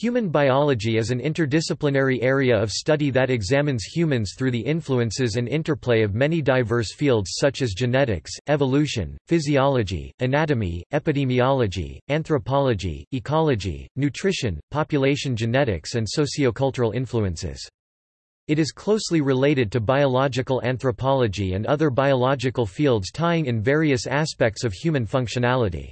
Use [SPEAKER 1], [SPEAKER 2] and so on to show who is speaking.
[SPEAKER 1] Human biology is an interdisciplinary area of study that examines humans through the influences and interplay of many diverse fields such as genetics, evolution, physiology, anatomy, epidemiology, anthropology, ecology, nutrition, population genetics and sociocultural influences. It is closely related to biological anthropology and other biological fields tying in various aspects of human functionality.